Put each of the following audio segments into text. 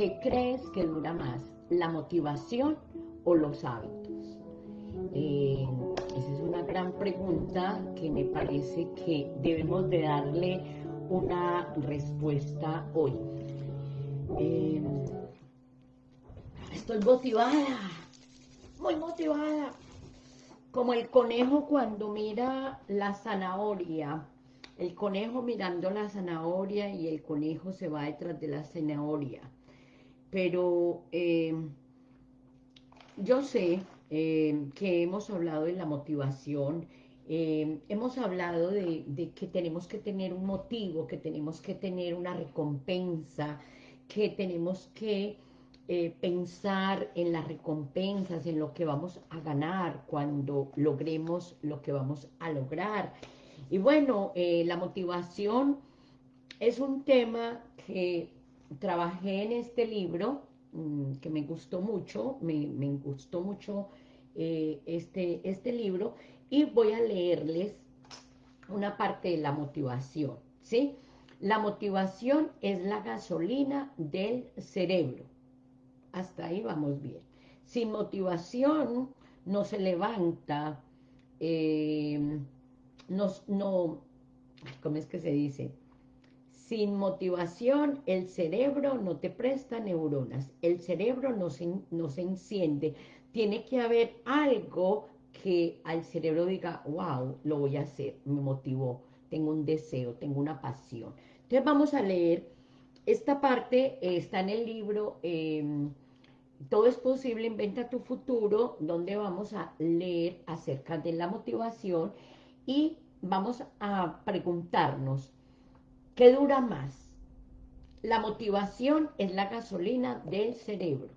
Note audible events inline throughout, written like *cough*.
¿qué crees que dura más? ¿La motivación o los hábitos? Eh, esa es una gran pregunta que me parece que debemos de darle una respuesta hoy. Eh, estoy motivada, muy motivada. Como el conejo cuando mira la zanahoria, el conejo mirando la zanahoria y el conejo se va detrás de la zanahoria. Pero eh, yo sé eh, que hemos hablado de la motivación, eh, hemos hablado de, que tenemos que tener un motivo, que tenemos que tener una recompensa, que tenemos que pensar en las recompensas, en lo que vamos a ganar cuando logremos lo que vamos a lograr. Y bueno, la motivación es un tema que trabajé en este libro, mm, que me gustó mucho, me, gustó mucho eh, este, este libro, y voy a leerles una parte de la motivación, ¿sí? La motivación es la gasolina del cerebro hasta ahí vamos bien. Sin motivación no se levanta, eh, no, no, ¿cómo es que se dice? Sin motivación el cerebro no te presta neuronas, el cerebro no se, no se enciende. Tiene que haber algo que al cerebro diga, wow, lo voy a hacer, me motivó, tengo un deseo, tengo una pasión. Entonces vamos a leer esta parte está en el libro em, Todo es posible, inventa tu futuro, donde vamos a leer acerca de la motivación y vamos a preguntarnos, ¿qué dura más? La motivación es la gasolina del cerebro.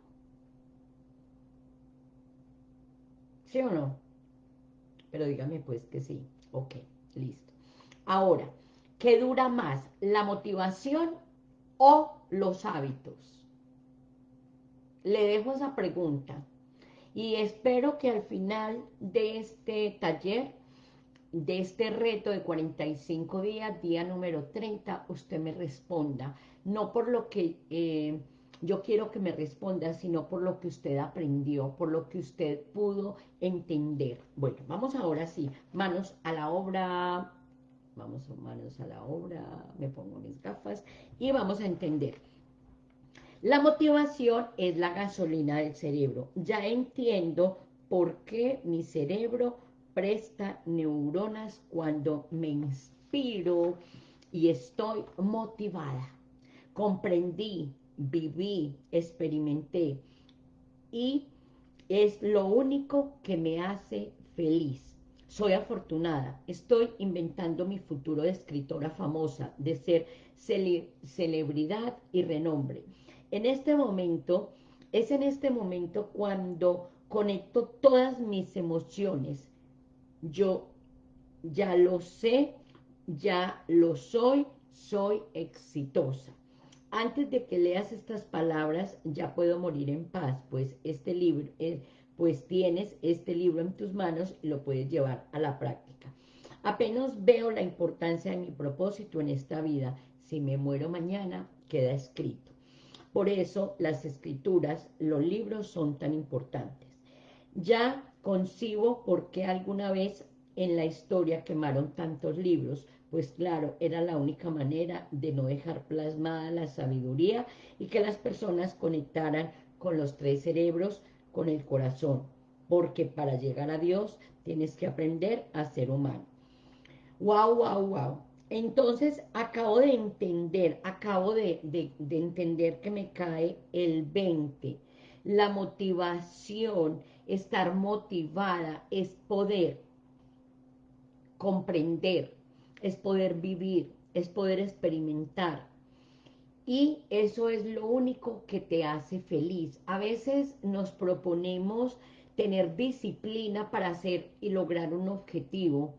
¿Sí o no? Pero dígame pues que sí. Ok, listo. Ahora, ¿qué dura más? ¿La motivación o los hábitos? Le dejo esa pregunta y espero que al final de este taller, de este reto de 45 días, día número 30, usted me responda, no por lo que eh, yo quiero que me responda, sino por lo que usted aprendió, por lo que usted pudo entender. Bueno, vamos ahora sí, manos a la obra, Vamos manos a la obra, me pongo mis gafas y vamos a entender. La motivación es la gasolina del cerebro. Ya entiendo por qué mi cerebro presta neuronas cuando me inspiro y estoy motivada. Comprendí, viví, experimenté y es lo único que me hace feliz. Soy afortunada, estoy inventando mi futuro de escritora famosa, de ser celebridad y renombre. En este momento, es en este momento cuando conecto todas mis emociones. Yo ya lo sé, ya lo soy, soy exitosa. Antes de que leas estas palabras, ya puedo morir en paz, pues este libro, es pues tienes este libro en tus manos y lo puedes llevar a la práctica. Apenas veo la importancia de mi propósito en esta vida. Si me muero mañana, queda escrito. Por eso las escrituras, los libros son tan importantes. Ya concibo por qué alguna vez en la historia quemaron tantos libros, pues claro, era la única manera de no dejar plasmada la sabiduría y que las personas conectaran con los tres cerebros con el corazón, porque para llegar a Dios tienes que aprender a ser humano. Wow, wow, wow. Entonces acabo de entender, acabo de, de entender que me cae el 20. La motivación, estar motivada, es poder comprender, es poder vivir, es poder experimentar, y eso es lo único que te hace feliz. A veces nos proponemos tener disciplina para hacer y lograr un objetivo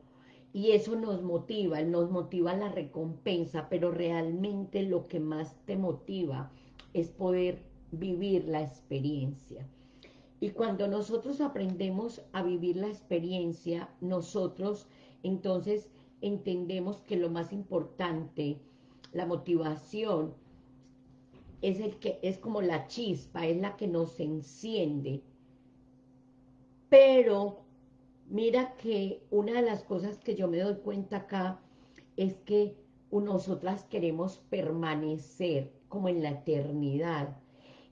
y eso nos motiva, nos motiva la recompensa, pero realmente lo que más te motiva es poder vivir la experiencia. Y cuando nosotros aprendemos a vivir la experiencia, nosotros entonces entendemos que lo más importante, la motivación, es, el que, es como la chispa, es la que nos enciende. Pero mira que una de las cosas que yo me doy cuenta acá es que nosotras queremos permanecer como en la eternidad.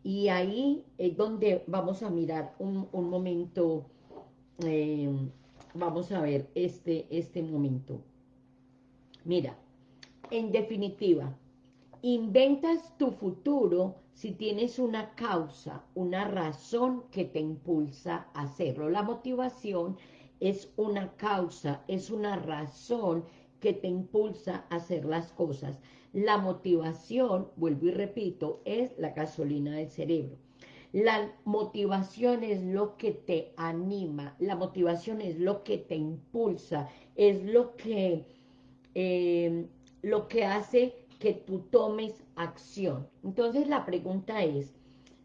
Y ahí es donde vamos a mirar un, momento, eh, vamos a ver este, este momento. Mira, en definitiva, inventas tu futuro si tienes una causa, una razón que te impulsa a hacerlo. La motivación es una causa, es una razón que te impulsa a hacer las cosas. La motivación, vuelvo y repito, es la gasolina del cerebro. La motivación es lo que te anima, la motivación es lo que te impulsa, es lo que, eh, lo que hace que tú tomes acción. Entonces la pregunta es,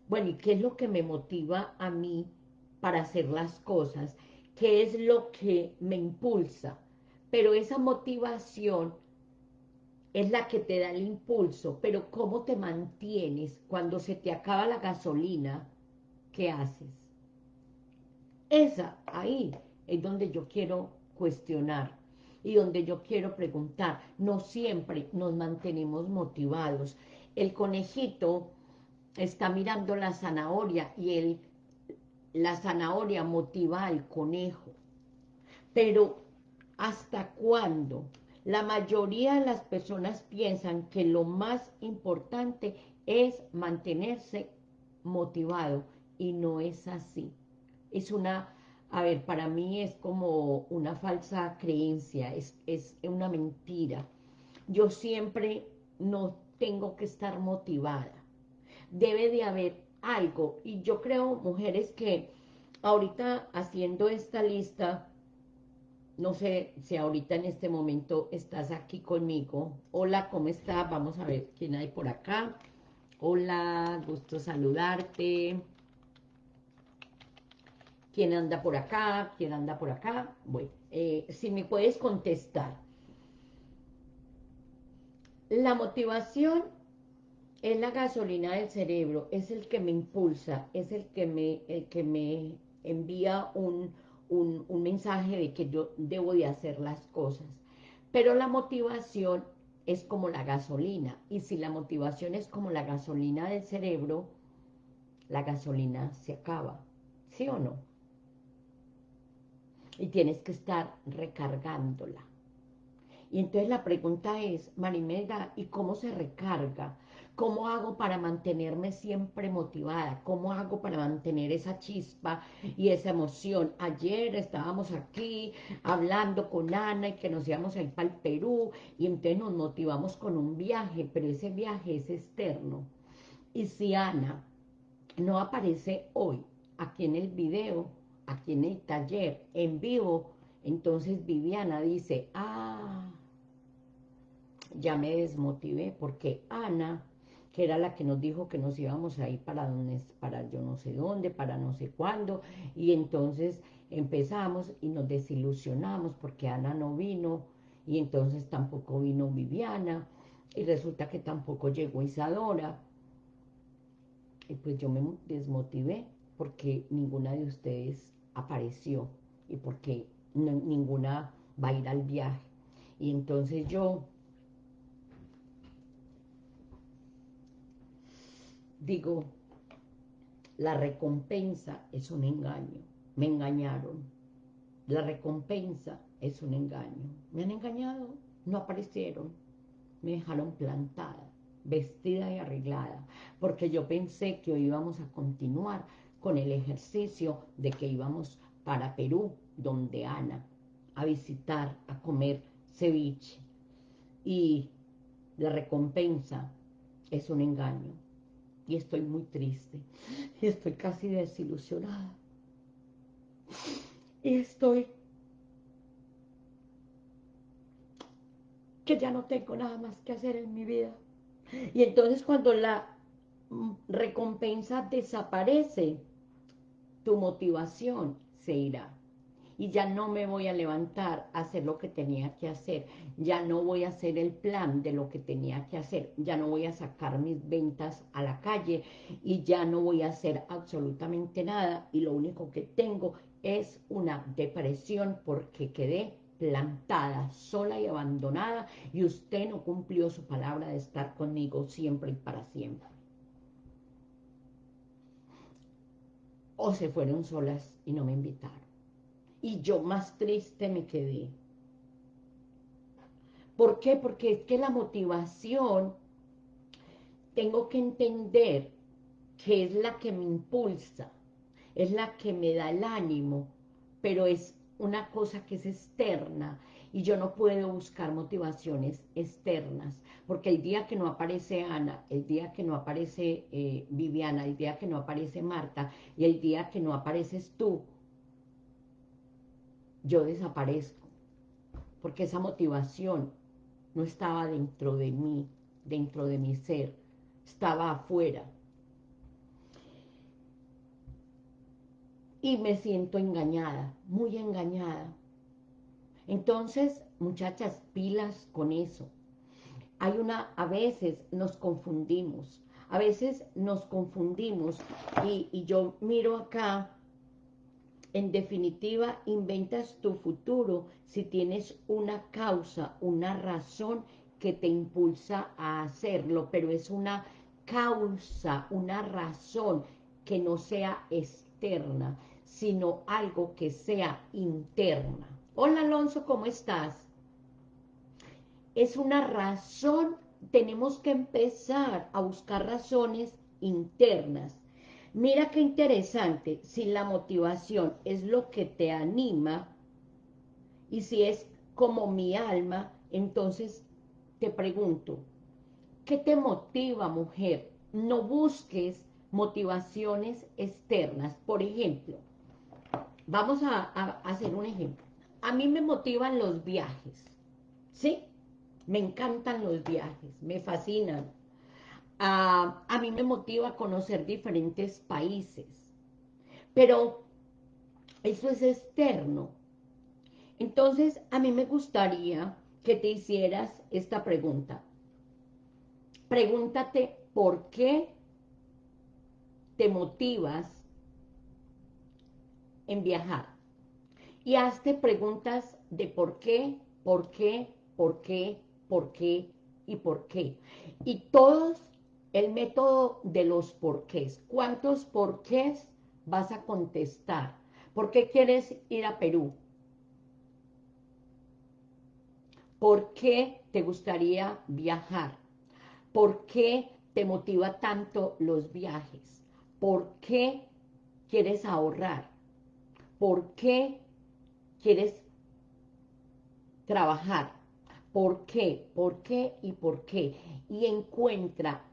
bueno, ¿y qué es lo que me motiva a mí para hacer las cosas? ¿Qué es lo que me impulsa? Pero esa motivación es la que te da el impulso, pero ¿cómo te mantienes cuando se te acaba la gasolina? ¿Qué haces? Esa, ahí, es donde yo quiero cuestionar y donde yo quiero preguntar. No siempre nos mantenemos motivados. El conejito está mirando la zanahoria y el, la zanahoria motiva al conejo. Pero, ¿hasta cuándo? La mayoría de las personas piensan que lo más importante es mantenerse motivado y no es así. Es una, a ver, para mí es como una falsa creencia, es, es una mentira. Yo siempre no tengo que estar motivada. Debe de haber algo. Y yo creo, mujeres, que ahorita haciendo esta lista, no sé si ahorita en este momento estás aquí conmigo. Hola, ¿cómo estás? Vamos a ver quién hay por acá. Hola, gusto saludarte. ¿Quién anda por acá? ¿Quién anda por acá? Bueno, eh, si me puedes contestar. La motivación es la gasolina del cerebro, es el que me impulsa, es el que me, el que me envía un, un, mensaje de que yo debo de hacer las cosas. Pero la motivación es como la gasolina. Y si la motivación es como la gasolina del cerebro, la gasolina se acaba. ¿Sí o no? Y tienes que estar recargándola. Y entonces la pregunta es, Marimeda, ¿y cómo se recarga? ¿Cómo hago para mantenerme siempre motivada? ¿Cómo hago para mantener esa chispa y esa emoción? Ayer estábamos aquí hablando con Ana y que nos íbamos a ir para el Perú y entonces nos motivamos con un viaje, pero ese viaje es externo. Y si Ana no aparece hoy aquí en el video, aquí en el taller, en vivo, entonces Viviana dice, ah, ya me desmotivé porque Ana que era la que nos dijo que nos íbamos a ir para, donde, para yo no sé dónde, para no sé cuándo, y entonces empezamos y nos desilusionamos porque Ana no vino, y entonces tampoco vino Viviana, y resulta que tampoco llegó Isadora, y pues yo me desmotivé porque ninguna de ustedes apareció, y porque ninguna va a ir al viaje, y entonces yo digo, la recompensa es un engaño. Me engañaron. La recompensa es un engaño. Me han engañado, no aparecieron. Me dejaron plantada, vestida y arreglada, porque yo pensé que hoy íbamos a continuar con el ejercicio de que íbamos para Perú, donde Ana, a visitar, a comer ceviche. Y la recompensa es un engaño y estoy muy triste. Y estoy casi desilusionada. Y estoy que ya no tengo nada más que hacer en mi vida. Y entonces cuando la recompensa desaparece tu motivación se irá y ya no me voy a levantar a hacer lo que tenía que hacer, ya no voy a hacer el plan de lo que tenía que hacer, ya no voy a sacar mis ventas a la calle y ya no voy a hacer absolutamente nada. Y lo único que tengo es una depresión porque quedé plantada, sola y abandonada. Y usted no cumplió su palabra de estar conmigo siempre y para siempre. O se fueron solas y no me invitaron y yo más triste me quedé. ¿Por qué? Porque es que la motivación, tengo que entender que es la que me impulsa, es la que me da el ánimo, pero es una cosa que es externa y yo no puedo buscar motivaciones externas, porque el día que no aparece Ana, el día que no aparece eh, Viviana, el día que no aparece Marta y el día que no apareces tú, yo desaparezco, porque esa motivación no estaba dentro de mí, dentro de mi ser, estaba afuera. Y me siento engañada, muy engañada. Entonces, muchachas, pilas con eso. Hay una, a veces nos confundimos, a veces nos confundimos y, y yo miro acá en definitiva, inventas tu futuro si tienes una causa, una razón que te impulsa a hacerlo, pero es una causa, una razón que no sea externa, sino algo que sea interna. Hola Alonso, ¿cómo estás? Es una razón, tenemos que empezar a buscar razones internas Mira qué interesante, si la motivación es lo que te anima y si es como mi alma, entonces te pregunto, ¿qué te motiva, mujer? No busques motivaciones externas. Por ejemplo, vamos a, hacer un ejemplo. A mí me motivan los viajes, ¿sí? Me encantan los viajes, me fascinan a, mí me motiva a conocer diferentes países. Pero eso es externo. Entonces, a mí me gustaría que te hicieras esta pregunta. Pregúntate por qué te motivas en viajar. Y hazte preguntas de por qué, por qué, por qué, por qué y por qué. Y todos el método de los porqués. ¿Cuántos porqués vas a contestar? ¿Por qué quieres ir a Perú? ¿Por qué te gustaría viajar? ¿Por qué te motiva tanto los viajes? ¿Por qué quieres ahorrar? ¿Por qué quieres trabajar? ¿Por qué? ¿Por qué? ¿Y por qué? Y encuentra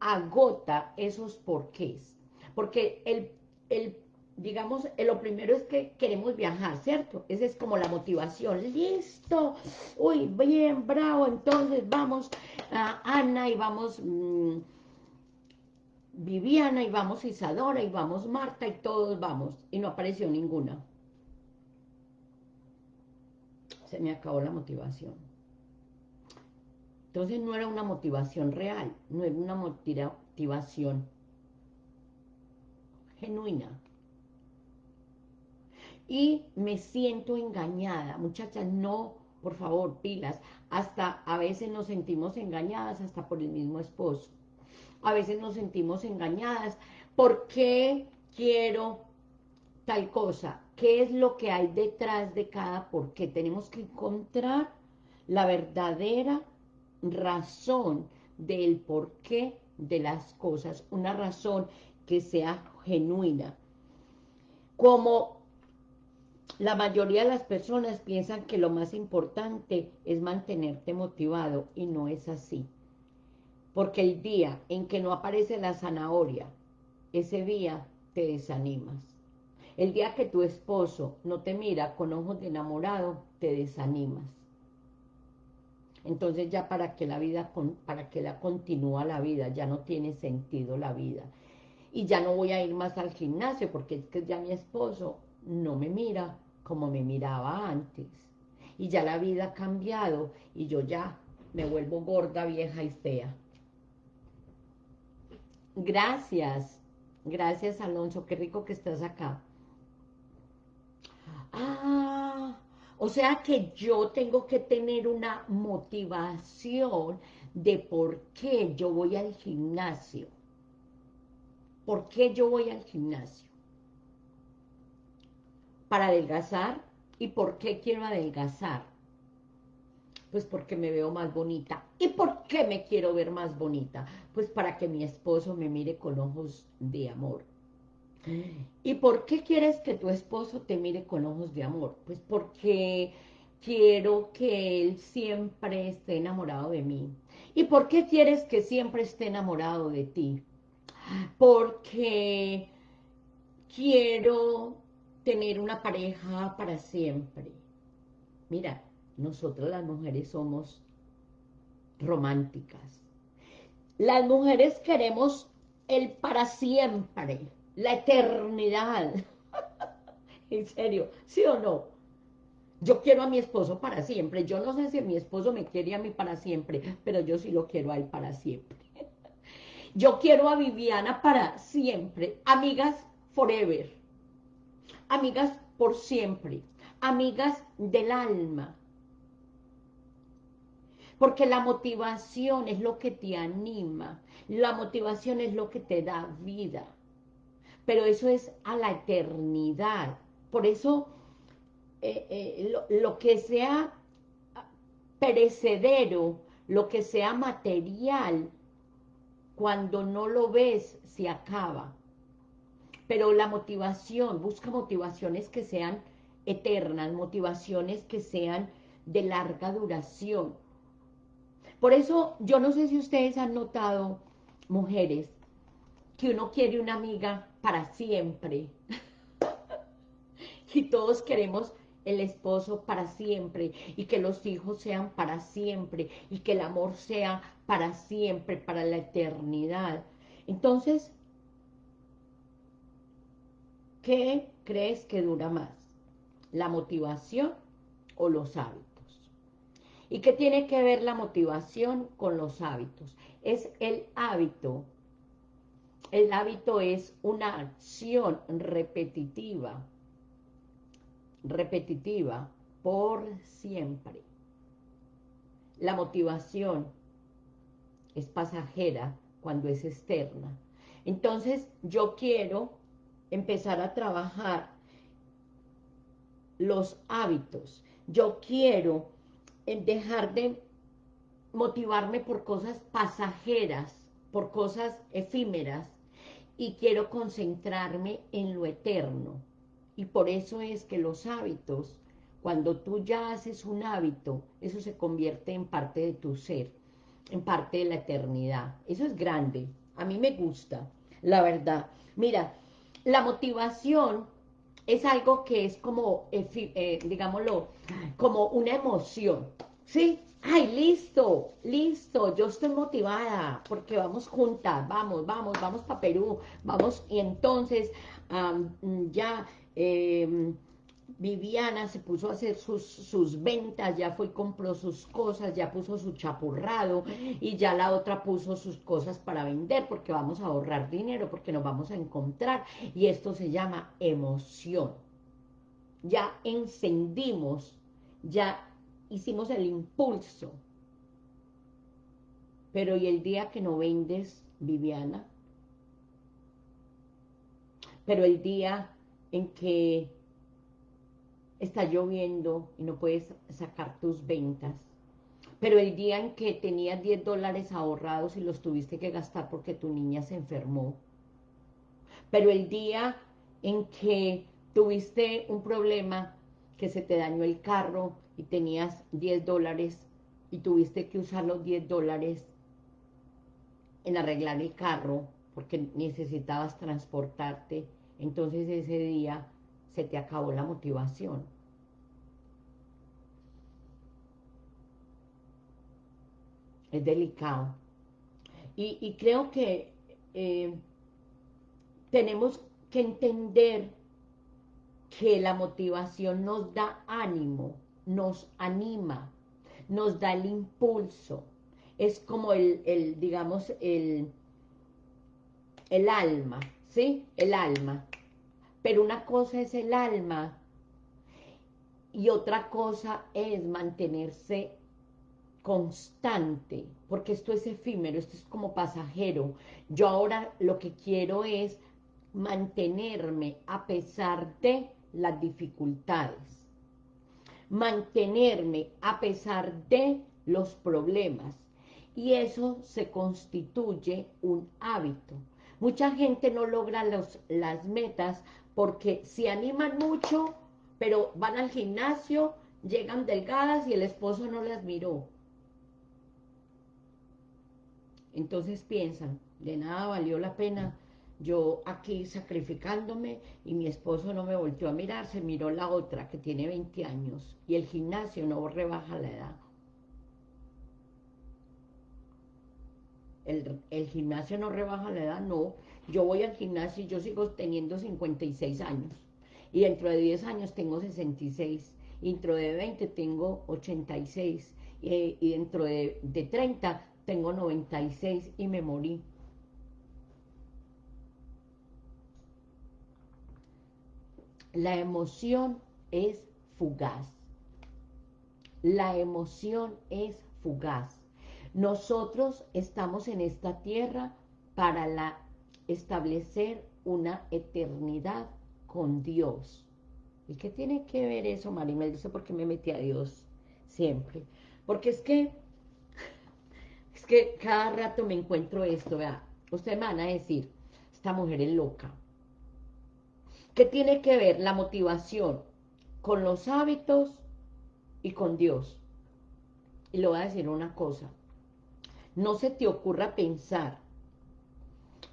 agota esos porqués. Porque el, el digamos, lo primero es que queremos viajar, ¿cierto? Esa es como la motivación. Listo, uy, bien, bravo, entonces vamos a Ana y vamos mm, Viviana y vamos Isadora y vamos Marta y todos vamos. Y no apareció ninguna. Se me acabó la motivación. Entonces no era una motivación real, no era una motivación genuina. Y me siento engañada, muchachas, no, por favor, pilas, hasta a veces nos sentimos engañadas hasta por el mismo esposo. A veces nos sentimos engañadas, ¿por qué quiero tal cosa? ¿Qué es lo que hay detrás de cada por qué? Tenemos que encontrar la verdadera razón del porqué de las cosas, una razón que sea genuina. Como la mayoría de las personas piensan que lo más importante es mantenerte motivado y no es así. Porque el día en que no aparece la zanahoria, ese día te desanimas. El día que tu esposo no te mira con ojos de enamorado, te desanimas entonces ya para que la vida, para que la continúa la vida, ya no tiene sentido la vida. Y ya no voy a ir más al gimnasio porque es que ya mi esposo no me mira como me miraba antes. Y ya la vida ha cambiado y yo ya me vuelvo gorda, vieja y fea. Gracias, gracias Alonso, qué rico que estás acá. Ah, o sea que yo tengo que tener una motivación de por qué yo voy al gimnasio. ¿Por qué yo voy al gimnasio? Para adelgazar. ¿Y por qué quiero adelgazar? Pues porque me veo más bonita. ¿Y por qué me quiero ver más bonita? Pues para que mi esposo me mire con ojos de amor. ¿Y por qué quieres que tu esposo te mire con ojos de amor? Pues porque quiero que él siempre esté enamorado de mí. ¿Y por qué quieres que siempre esté enamorado de ti? Porque quiero tener una pareja para siempre. Mira, nosotros las mujeres somos románticas. Las mujeres queremos el para siempre la eternidad. *laughs* en serio, ¿sí o no? Yo quiero a mi esposo para siempre. Yo no sé si mi esposo me quiere a mí para siempre, pero yo sí lo quiero a él para siempre. *laughs* Yo quiero a Viviana para siempre. Amigas forever. Amigas por siempre. Amigas del alma. Porque la motivación es lo que te anima. La motivación es lo que te da vida pero eso es a la eternidad. Por eso, eh, eh, lo, que sea perecedero, lo que sea material, cuando no lo ves, se acaba. Pero la motivación, busca motivaciones que sean eternas, motivaciones que sean de larga duración. Por eso, yo no sé si ustedes han notado, mujeres, que uno quiere una amiga para siempre. *laughs* y todos queremos el esposo para siempre, y que los hijos sean para siempre, y que el amor sea para siempre, para la eternidad. Entonces, ¿qué crees que dura más? ¿La motivación o los hábitos? ¿Y qué tiene que ver la motivación con los hábitos? Es el hábito el hábito es una acción repetitiva, repetitiva por siempre. La motivación es pasajera cuando es externa. Entonces yo quiero empezar a trabajar los hábitos. Yo quiero dejar de motivarme por cosas pasajeras, por cosas efímeras, y quiero concentrarme en lo eterno. Y por eso es que los hábitos, cuando tú ya haces un hábito, eso se convierte en parte de tu ser, en parte de la eternidad. Eso es grande, a mí me gusta, la verdad. Mira, la motivación es algo que es como, eh, digámoslo, como una emoción, ¿sí? Ay, listo, listo, yo estoy motivada porque vamos juntas, vamos, vamos, vamos para Perú, vamos, y entonces ya em, Viviana se puso a hacer sus, sus, ventas, ya fue y compró sus cosas, ya puso su chapurrado, y ya la otra puso sus cosas para vender, porque vamos a ahorrar dinero, porque nos vamos a encontrar, y esto se llama emoción. Ya encendimos, ya hicimos el impulso. Pero ¿y el día que no vendes, Viviana? Pero el día en que está lloviendo y no puedes sacar tus ventas. Pero el día en que tenías 10 dólares ahorrados y los tuviste que gastar porque tu niña se enfermó. Pero el día en que tuviste un problema, que se te dañó el carro y tenías 10 dólares y tuviste que usar los 10 dólares en arreglar el carro porque necesitabas transportarte, entonces ese día se te acabó la motivación. Es delicado. Y, creo que eh, tenemos que entender que la motivación nos da ánimo, nos anima, nos da el impulso. Es como el, el digamos, el, el alma, ¿sí? El alma. Pero una cosa es el alma y otra cosa es mantenerse constante, porque esto es efímero, esto es como pasajero. Yo ahora lo que quiero es mantenerme a pesar de las dificultades, mantenerme a pesar de los problemas, y eso se constituye un hábito. Mucha gente no logra los, las metas porque se animan mucho, pero van al gimnasio, llegan delgadas y el esposo no las miró. Entonces piensan, de nada valió la pena yo aquí sacrificándome y mi esposo no me volteó a mirar, se miró la otra que tiene 20 años y el gimnasio no rebaja la edad. El, gimnasio no rebaja la edad, no. Yo voy al gimnasio y yo sigo teniendo 56 años. Y dentro de 10 años tengo 66. Y dentro de 20 tengo 86. Y, y dentro de, de 30 tengo 96 y me morí. La emoción es fugaz. La emoción es fugaz. Nosotros estamos en esta tierra para la, establecer una eternidad con Dios. ¿Y qué tiene que ver eso, Marimel? Dice, ¿por qué me metí a Dios siempre? Porque es que, es que cada rato me encuentro esto, vea. Ustedes me van a decir, esta mujer es loca. ¿Qué tiene que ver la motivación con los hábitos y con Dios? Y le voy a decir una cosa no se te ocurra pensar,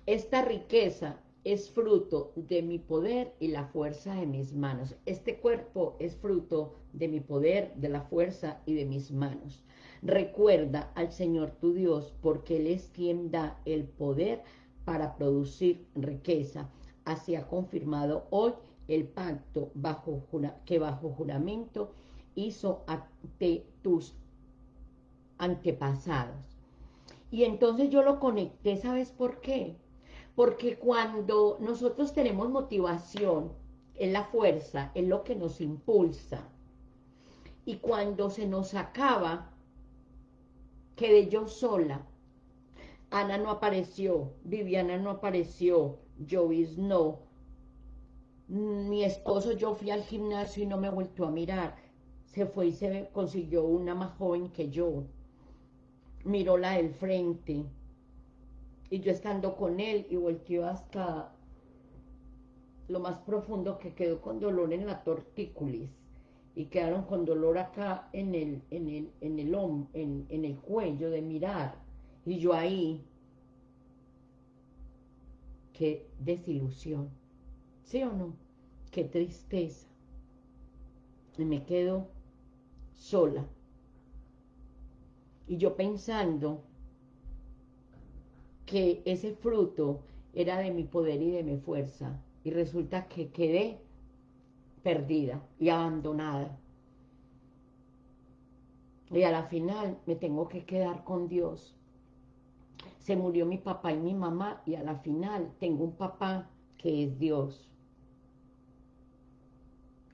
esta riqueza es fruto de mi poder y la fuerza de mis manos. Este cuerpo es fruto de mi poder, de la fuerza y de mis manos. Recuerda al Señor tu Dios, porque Él es quien da el poder para producir riqueza. Así ha confirmado hoy el pacto bajo, que bajo juramento hizo ante tus antepasados. Y entonces yo lo conecté, ¿sabes por qué? Porque cuando nosotros tenemos motivación, es la fuerza, es lo que nos impulsa. Y cuando se nos acaba, quedé yo sola. Ana no apareció, Viviana no apareció, Jovis no. Mi esposo, yo fui al gimnasio y no me vuelto a mirar. Se fue y se consiguió una más joven que yo miró la del frente. Y yo estando con él y volteó hasta lo más profundo que quedó con dolor en la tortícolis y quedaron con dolor acá en el, en el, en el, en, en el cuello de mirar. Y yo ahí, qué desilusión, ¿sí o no? Qué tristeza. Y me quedo sola. Y yo pensando que ese fruto era de mi poder y de mi fuerza. Y resulta que quedé perdida y abandonada. Y a la final me tengo que quedar con Dios. Se murió mi papá y mi mamá y a la final tengo un papá que es Dios.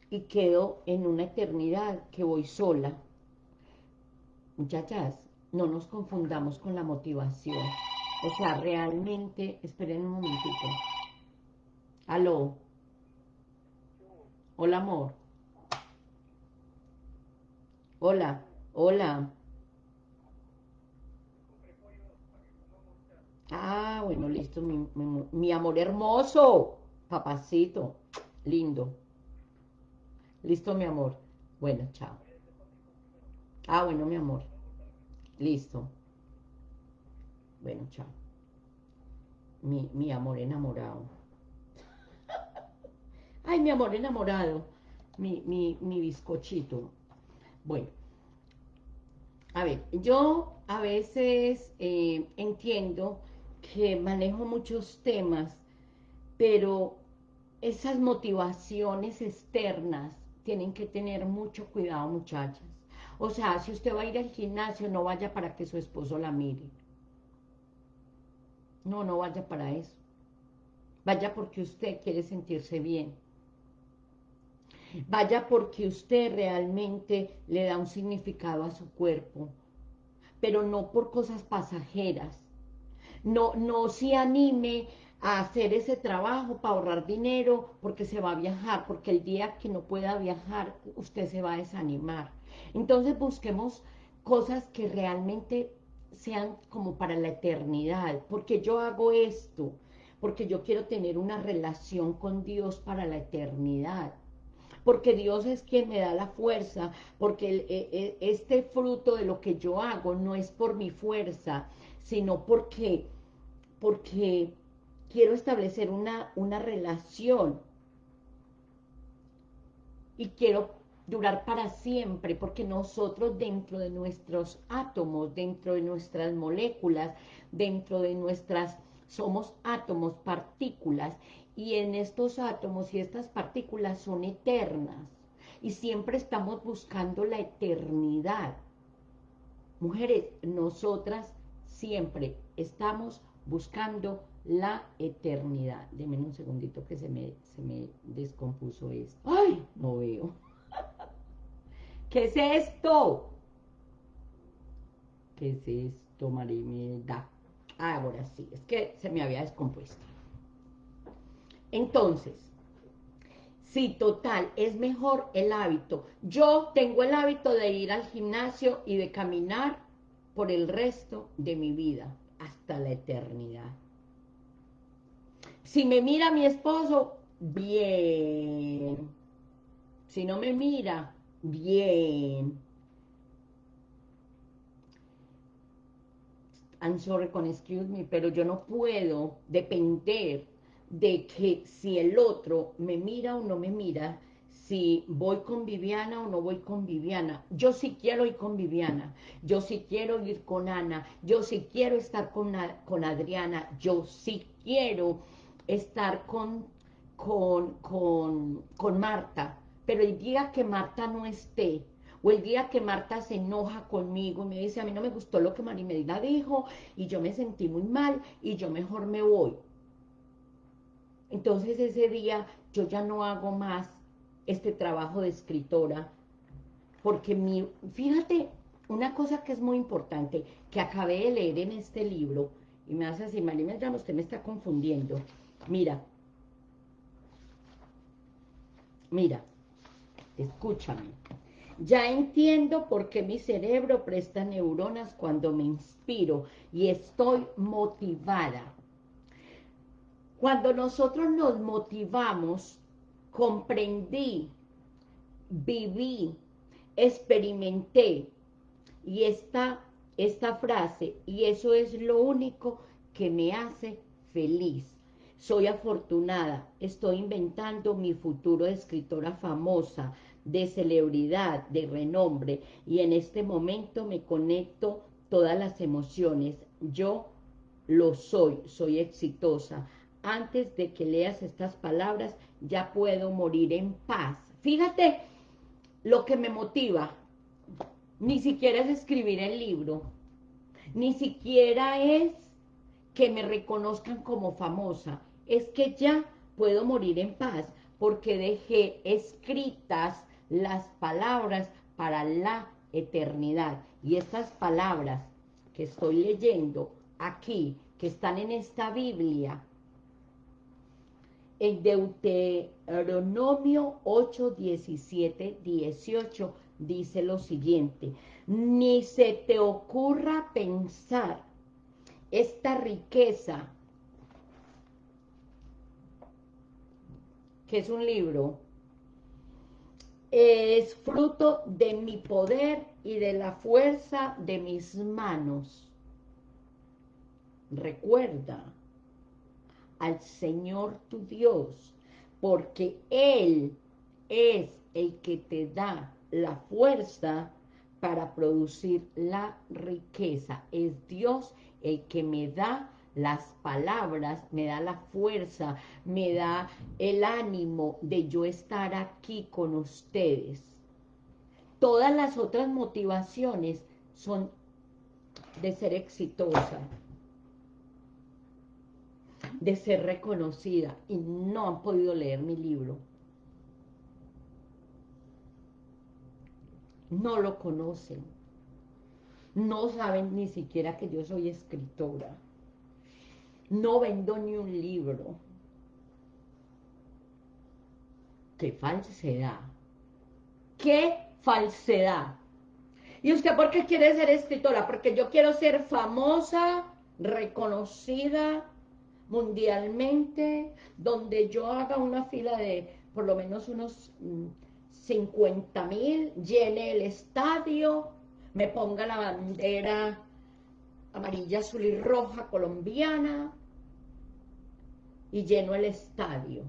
Y quedo en una eternidad que voy sola Muchachas, no nos confundamos con la motivación. O sea, realmente, esperen un momentito. Aló. Hola, amor. Hola, hola. Ah, bueno, listo, mi, mi, amor hermoso, papacito, lindo. Listo, mi amor. Bueno, chao. Ah, bueno, mi amor. Listo. Bueno, chao. Mi, amor enamorado. *laughs* Ay, mi amor enamorado. Mi, mi, bizcochito. Bueno. A ver, yo a veces eh, entiendo que manejo muchos temas, pero esas motivaciones externas tienen que tener mucho cuidado, muchachas. O sea, si usted va a ir al gimnasio, no vaya para que su esposo la mire. No, no vaya para eso. Vaya porque usted quiere sentirse bien. Vaya porque usted realmente le da un significado a su cuerpo. Pero no por cosas pasajeras. No, no se anime a hacer ese trabajo para ahorrar dinero porque se va a viajar, porque el día que no pueda viajar usted se va a desanimar. Entonces busquemos cosas que realmente sean como para la eternidad, porque yo hago esto, porque yo quiero tener una relación con Dios para la eternidad, porque Dios es quien me da la fuerza, porque e, e, este fruto de lo que yo hago no es por mi fuerza, sino porque, porque quiero establecer una, una relación y quiero durar para siempre, porque nosotros dentro de nuestros átomos, dentro de nuestras moléculas, dentro de nuestras, somos átomos, partículas, y en estos átomos y estas partículas son eternas, y siempre estamos buscando la eternidad. Mujeres, nosotras siempre estamos buscando la eternidad. Deme un segundito que se me, se me descompuso esto. ¡Ay! No veo. *laughs* ¿Qué es esto? ¿Qué es esto, Marimelda? Ah, ahora sí, es que se me había descompuesto. Entonces, sí, total, es mejor el hábito. Yo tengo el hábito de ir al gimnasio y de caminar por el resto de mi vida, hasta la eternidad. Si me mira mi esposo, bien. Si no me mira, bien. I'm sorry con excuse me, pero yo no puedo depender de que si el otro me mira o no me mira, si voy con Viviana o no voy con Viviana. Yo sí quiero ir con Viviana, yo sí quiero ir con Ana, yo sí quiero estar con, con Adriana, yo sí quiero estar con, con, con, con Marta, pero el día que Marta no esté, o el día que Marta se enoja conmigo y me dice, a mí no me gustó lo que Medina dijo, y yo me sentí muy mal, y yo mejor me voy. Entonces ese día yo ya no hago más este trabajo de escritora, porque mi, fíjate, una cosa que es muy importante, que acabé de leer en este libro, y me hace así, Medina, usted me está confundiendo, Mira. Mira. Escúchame. Ya entiendo por qué mi cerebro presta neuronas cuando me inspiro y estoy motivada. Cuando nosotros nos motivamos, comprendí, viví, experimenté, y esta, esta frase, y eso es lo único que me hace feliz. Soy afortunada, estoy inventando mi futuro de escritora famosa, de celebridad, de renombre, y en este momento me conecto todas las emociones. Yo lo soy, soy exitosa. Antes de que leas estas palabras, ya puedo morir en paz. Fíjate lo que me motiva. Ni siquiera es escribir el libro. Ni siquiera es que me reconozcan como famosa es que ya puedo morir en paz porque dejé escritas las palabras para la eternidad. Y estas palabras que estoy leyendo aquí, que están en esta Biblia, en Deuteronomio 8, 17, 18, dice lo siguiente, ni se te ocurra pensar esta riqueza que es un libro, es fruto de mi poder y de la fuerza de mis manos. Recuerda al Señor tu Dios, porque Él es el que te da la fuerza para producir la riqueza. Es Dios el que me da las palabras, me da la fuerza, me da el ánimo de yo estar aquí con ustedes. Todas las otras motivaciones son de ser exitosa, de ser reconocida, y no han podido leer mi libro. No lo conocen. No saben ni siquiera que yo soy escritora. No vendo ni un libro. ¡Qué falsedad! ¡Qué falsedad! ¿Y usted por qué quiere ser escritora? Porque yo quiero ser famosa, reconocida mundialmente, donde yo haga una fila de por lo menos unos 50 mm, mil, llene el estadio, me ponga la bandera amarilla, azul y roja colombiana y lleno el estadio.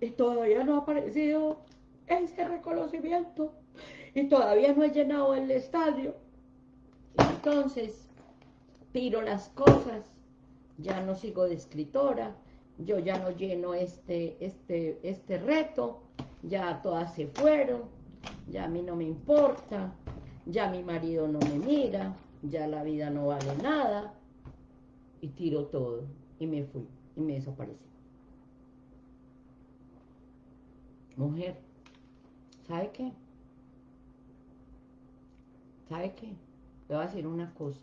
Y todavía no ha aparecido ese reconocimiento y todavía no he llenado el estadio. Entonces, tiro las cosas, ya no sigo de escritora, yo ya no lleno este, este, este reto, ya todas se fueron, ya a mí no me importa, ya mi marido no me mira, ya la vida no vale nada, y tiro todo, y me fui, y me desaparecí. Mujer, ¿sabe qué? ¿Sabe qué? Le voy a decir una cosa.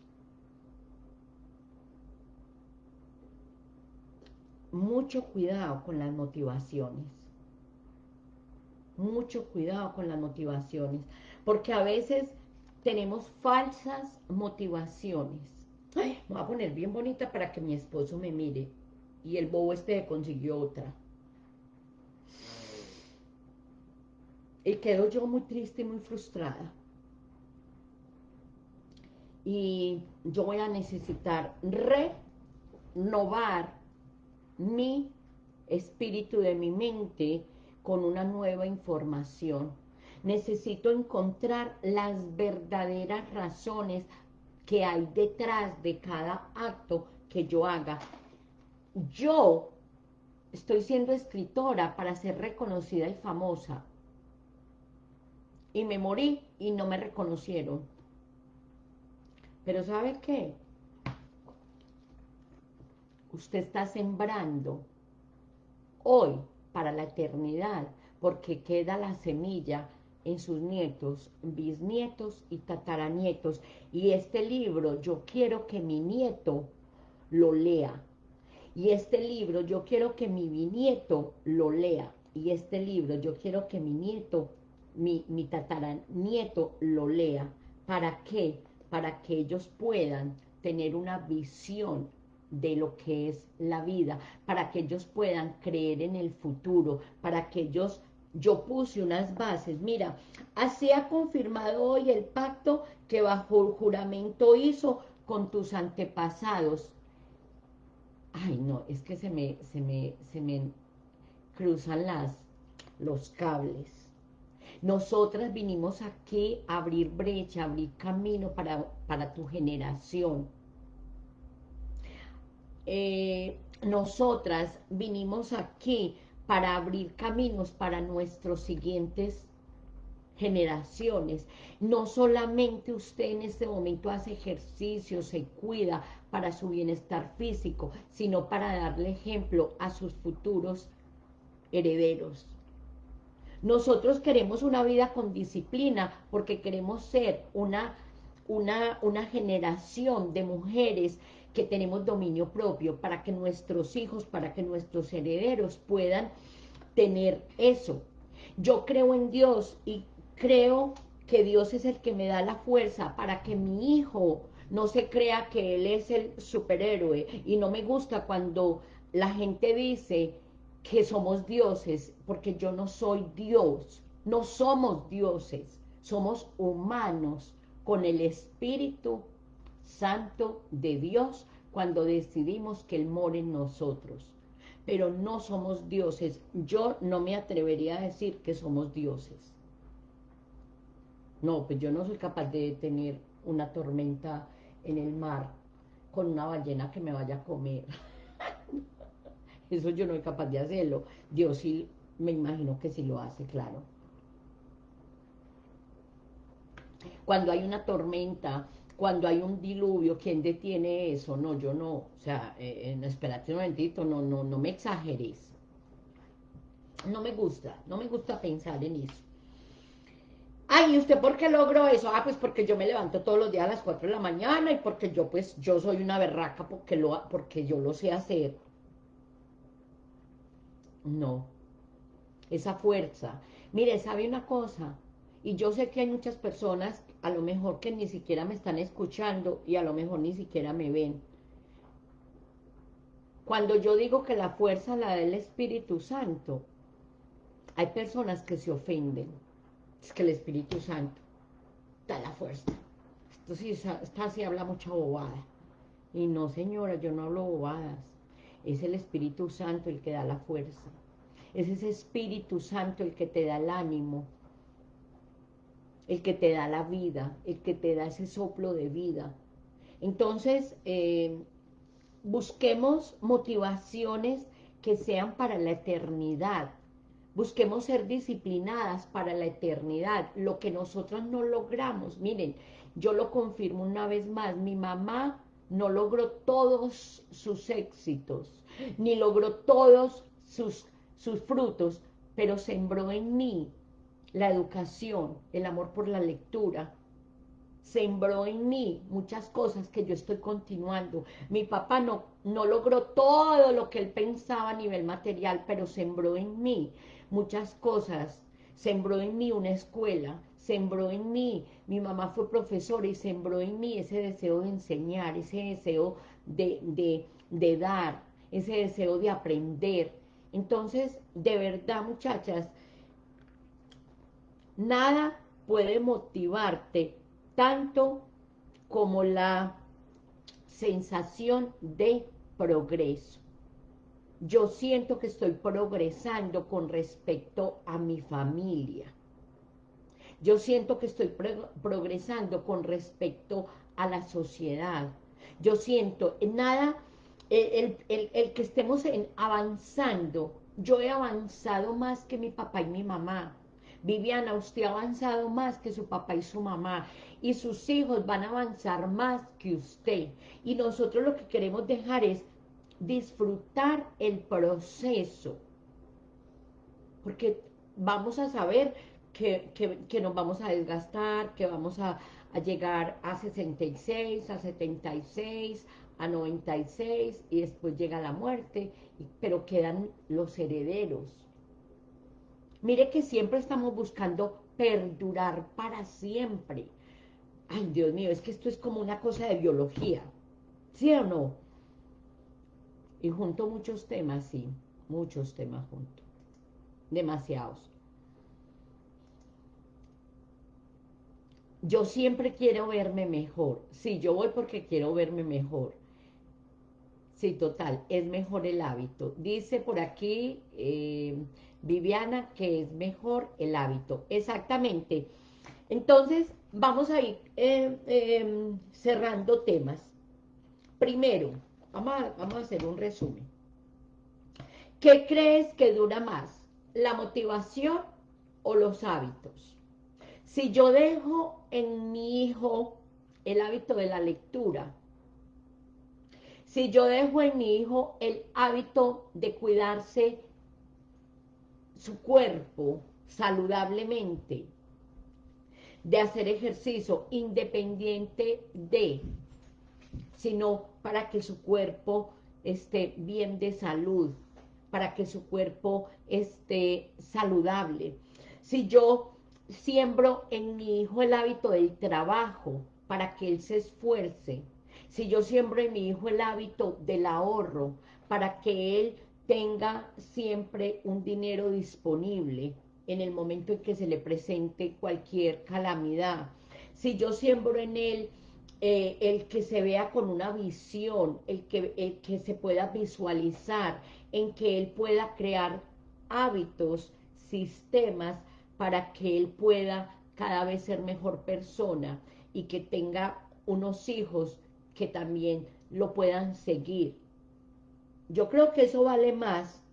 Mucho cuidado con las motivaciones mucho cuidado con las motivaciones, porque a veces tenemos falsas motivaciones. me voy a poner bien bonita para que mi esposo me mire. Y el bobo este consiguió otra. Y quedo yo muy triste y muy frustrada. Y yo voy a necesitar renovar mi espíritu de mi mente con una nueva información. Necesito encontrar las verdaderas razones que hay detrás de cada acto que yo haga. Yo estoy siendo escritora para ser reconocida y famosa. Y me morí y no me reconocieron. Pero ¿sabe qué? Usted está sembrando hoy para la eternidad, porque queda la semilla en sus nietos, bisnietos y tataranietos. Y este libro yo quiero que mi nieto lo lea. Y este libro yo quiero que mi bisnieto lo lea. Y este libro yo quiero que mi nieto, mi, mi tataranieto lo lea. ¿Para qué? Para que ellos puedan tener una visión de lo que es la vida, para que ellos puedan creer en el futuro, para que ellos, yo puse unas bases, mira, así ha confirmado hoy el pacto que bajo juramento hizo con tus antepasados. Ay, no, es que se me, se me, se me cruzan las, los cables. Nosotras vinimos aquí a abrir brecha, abrir camino para, para tu generación eh, nosotras vinimos aquí para abrir caminos para nuestros siguientes generaciones. No solamente usted en este momento hace ejercicio, se cuida para su bienestar físico, sino para darle ejemplo a sus futuros herederos. Nosotros queremos una vida con disciplina porque queremos ser una, una, una generación de mujeres que tenemos dominio propio, para que nuestros hijos, para que nuestros herederos puedan tener eso. Yo creo en Dios y creo que Dios es el que me da la fuerza para que mi hijo no se crea que él es el superhéroe y no me gusta cuando la gente dice que somos dioses, porque yo no soy Dios, no somos dioses, somos humanos con el espíritu santo de Dios cuando decidimos que Él more en nosotros. Pero no somos dioses. Yo no me atrevería a decir que somos dioses. No, pues yo no soy capaz de tener una tormenta en el mar con una ballena que me vaya a comer. *laughs* Eso yo no soy capaz de hacerlo. Dios sí, me imagino que sí lo hace, claro. Cuando hay una tormenta, cuando hay un diluvio, ¿quién detiene eso? No, yo no. O sea, eh, espérate un momentito, no, no, no me exageres. No me gusta, no me gusta pensar en eso. Ay, ¿y usted por qué logró eso? Ah, pues porque yo me levanto todos los días a las 4 de la mañana y porque yo, pues, yo soy una berraca porque, lo, porque yo lo sé hacer. No. Esa fuerza. Mire, ¿sabe una cosa? Y yo sé que hay muchas personas, a lo mejor que ni siquiera me están escuchando y a lo mejor ni siquiera me ven. Cuando yo digo que la fuerza la da el Espíritu Santo, hay personas que se ofenden. Es que el Espíritu Santo da la fuerza. Esto sí, esta sí habla mucha bobada. Y no, señora, yo no hablo bobadas. Es el Espíritu Santo el que da la fuerza. Es ese Espíritu Santo el que te da el ánimo, el que te da la vida, el que te da ese soplo de vida. Entonces, eh, busquemos motivaciones que sean para la eternidad. Busquemos ser disciplinadas para la eternidad. Lo que nosotros no logramos, miren, yo lo confirmo una vez más, mi mamá no logró todos sus éxitos, ni logró todos sus, sus frutos, pero sembró en mí la educación, el amor por la lectura, sembró en mí muchas cosas que yo estoy continuando. Mi papá no, no logró todo lo que él pensaba a nivel material, pero sembró en mí muchas cosas. Sembró en mí una escuela, sembró en mí, mi mamá fue profesora y sembró en mí ese deseo de enseñar, ese deseo de, de, de dar, ese deseo de aprender. Entonces, de verdad, muchachas, Nada puede motivarte tanto como la sensación de progreso. Yo siento que estoy progresando con respecto a mi familia. Yo siento que estoy progresando con respecto a la sociedad. Yo siento, nada, el, el que estemos en, avanzando, yo he avanzado más que mi papá y mi mamá. Viviana, usted ha avanzado más que su papá y su mamá, y sus hijos van a avanzar más que usted. Y nosotros lo que queremos dejar es disfrutar el proceso, porque vamos a saber que, nos vamos a desgastar, que vamos a, a llegar a 66, a 76, a 96, y después llega la muerte, pero quedan los herederos, Mire que siempre estamos buscando perdurar para siempre. Ay, Dios mío, es que esto es como una cosa de biología. ¿Sí o no? Y junto muchos temas, sí. Muchos temas juntos. Demasiados. Yo siempre quiero verme mejor. Sí, yo voy porque quiero verme mejor. Sí, total, es mejor el hábito. Dice por aquí... Eh, Viviana, que es mejor el hábito. Exactamente. Entonces, vamos a ir eh, em, cerrando temas. Primero, vamos a, vamos a hacer un resumen. ¿Qué crees que dura más? ¿La motivación o los hábitos? Si yo dejo en mi hijo el hábito de la lectura, si yo dejo en mi hijo el hábito de cuidarse su cuerpo saludablemente, de hacer ejercicio independiente de, sino para que su cuerpo esté bien de salud, para que su cuerpo esté saludable. Si yo siembro en mi hijo el hábito del trabajo, para que él se esfuerce, si yo siembro en mi hijo el hábito del ahorro, para que él tenga siempre un dinero disponible en el momento en que se le presente cualquier calamidad. Si yo siembro en él eh, el que se vea con una visión, el que, el que se pueda visualizar, en que él pueda crear hábitos, sistemas, para que él pueda cada vez ser mejor persona. y que tenga unos hijos que también lo puedan seguir. Yo creo que eso vale más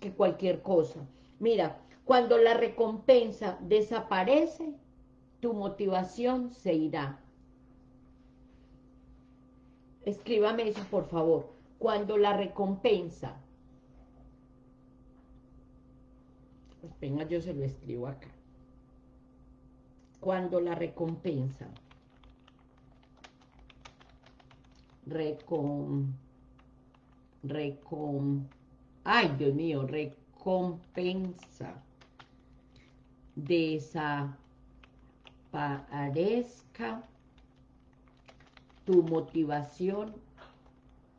que cualquier cosa. Mira, cuando la recompensa desaparece, tu motivación se irá. Escríbame eso, por favor. Cuando la recompensa... Pues venga, yo se lo escribo acá. Cuando la recompensa... Recom... Recom... Ay, Dios mío, recompensa. Desaparezca tu motivación,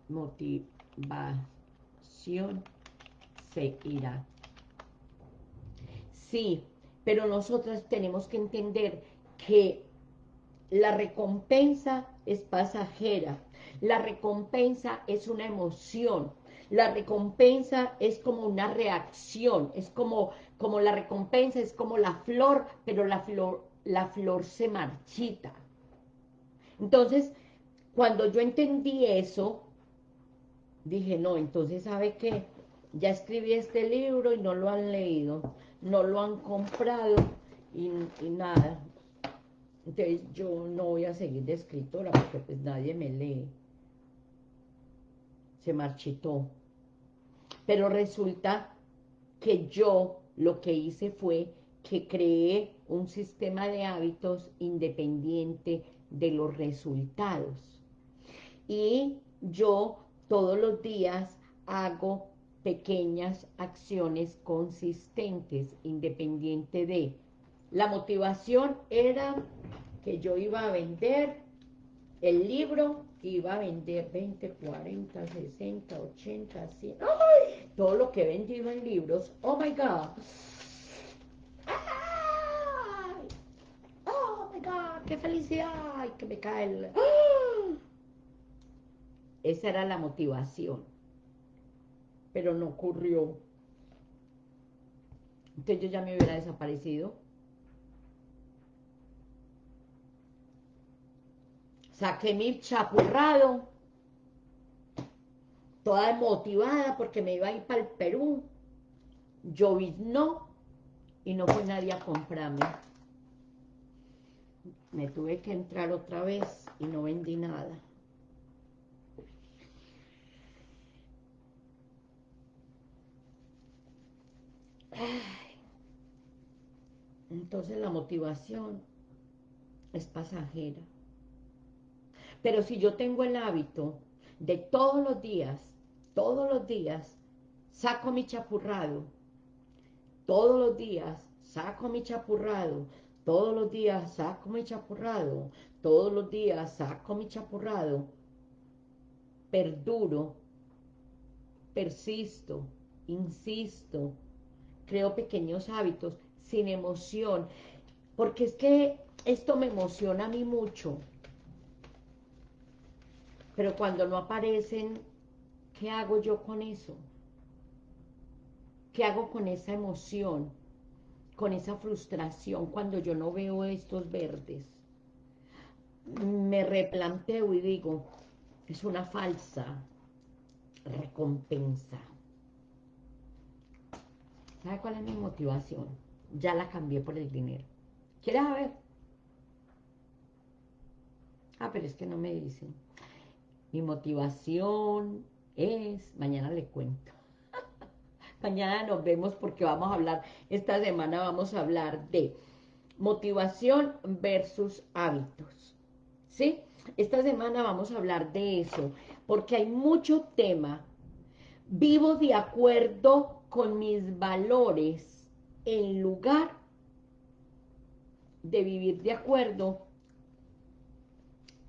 motivación se irá. Sí, pero nosotros tenemos que entender que la recompensa es pasajera, la recompensa es una emoción, la recompensa es como una reacción, es como, como la recompensa, es como la flor, pero la flor, la flor se marchita. Entonces, cuando yo entendí eso, dije, no, entonces, ¿sabe qué? Ya escribí este libro y no lo han leído, no lo han comprado y, nada. Entonces, yo no voy a seguir de escritora porque pues nadie me lee. Se marchitó. Pero resulta que yo lo que hice fue que creé un sistema de hábitos independiente de los resultados y yo todos los días hago pequeñas acciones consistentes, independiente de... La motivación era que yo iba a vender el libro, iba a vender 20, 40, 60, 80, 100, ¡ay! todo lo que he vendido en libros, oh my God, ¡ay! oh my God, qué felicidad, que me cae el... Esa era la motivación. Pero no ocurrió. Entonces yo ya me hubiera desaparecido. Saqué mi chapurrado. Toda motivada porque me iba a ir para el Perú. no y no fue nadie a comprarme. Me tuve que entrar otra vez y no vendí nada. Entonces la motivación es pasajera. Pero si yo tengo el hábito de todos los días, todos los días, saco mi chapurrado, todos los días saco mi chapurrado, todos los días saco mi chapurrado, todos los días saco mi chapurrado, perduro, persisto, insisto, creo pequeños hábitos sin emoción, porque es que esto me emociona a mí mucho, pero cuando no aparecen, ¿qué hago yo con eso? ¿Qué hago con esa emoción? Con esa frustración cuando yo no veo estos verdes. Me replanteo y digo, es una falsa recompensa. ¿Sabe cuál es mi motivación? Ya la cambié por el dinero. ¿Quieres saber? Ah, pero es que no me dicen. Mi motivación es... Mañana le cuento. *laughs* mañana nos vemos porque vamos a hablar... Esta semana vamos a hablar de motivación versus hábitos. ¿Sí? Esta semana vamos a hablar de eso. Porque hay mucho tema. Vivo de acuerdo con mis valores en lugar de vivir de acuerdo.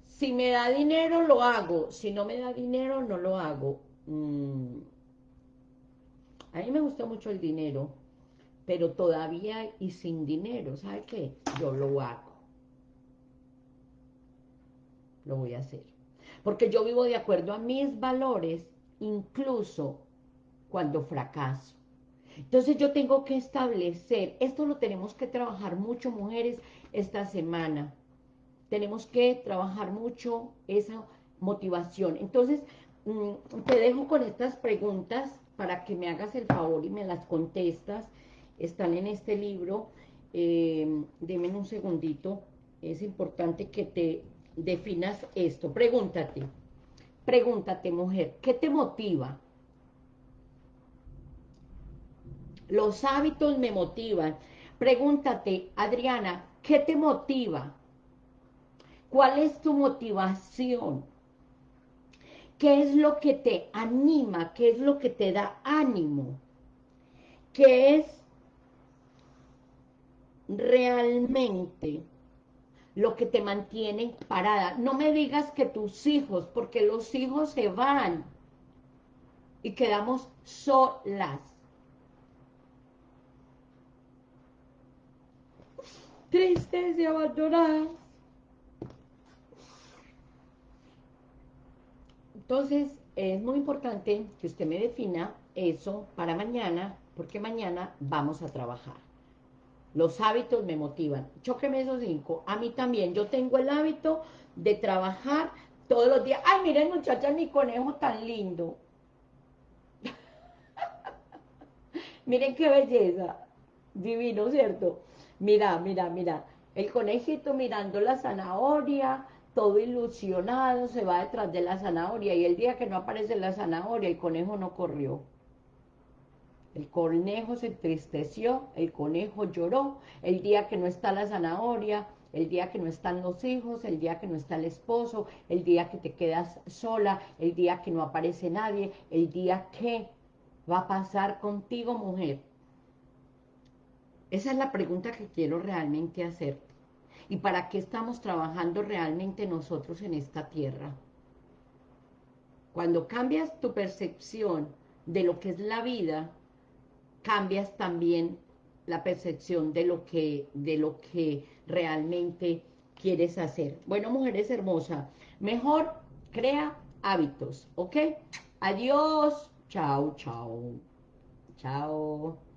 Si me da dinero, lo hago. Si no me da dinero, no lo hago. Mm. A mí me gusta mucho el dinero, pero todavía y sin dinero, ¿sabe qué? Yo lo hago. Lo voy a hacer. Porque yo vivo de acuerdo a mis valores, incluso cuando fracaso. Entonces yo tengo que establecer, esto lo tenemos que trabajar mucho, mujeres, esta semana. Tenemos que trabajar mucho esa motivación. Entonces, mm, te dejo con estas preguntas para que me hagas el favor y me las contestas. Están en este libro. Eh, deme un segundito. Es importante que te definas esto. Pregúntate. Pregúntate, mujer, ¿qué te motiva? Los hábitos me motivan. Pregúntate, Adriana, ¿qué te motiva? ¿Cuál es tu motivación? ¿Qué es lo que te anima? ¿Qué es lo que te da ánimo? ¿Qué es realmente lo que te mantiene parada? No me digas que tus hijos, porque los hijos se van y quedamos solas. Tristes y abandonadas. Entonces, es muy importante que usted me defina eso para mañana, porque mañana vamos a trabajar. Los hábitos me motivan. Chóqueme esos cinco. A mí también. Yo tengo el hábito de trabajar todos los días. Ay, miren muchachas, mi conejo tan lindo. *laughs* miren qué belleza. Divino, ¿cierto? Mira, mira, mira. El conejito mirando la zanahoria, todo ilusionado, se va detrás de la zanahoria, y el día que no aparece la zanahoria, el conejo no corrió. El conejo se entristeció, el conejo lloró, el día que no está la zanahoria, el día que no están los hijos, el día que no está el esposo, el día que te quedas sola, el día que no aparece nadie, el día que va a pasar contigo, mujer. Esa es la pregunta que quiero realmente hacer y para qué estamos trabajando realmente nosotros en esta tierra. Cuando cambias tu percepción de lo que es la vida, cambias también la percepción de lo que, de lo que realmente quieres hacer. Bueno, mujeres hermosas, mejor crea hábitos, ¿ok? Adiós. Chao, chao. Chao.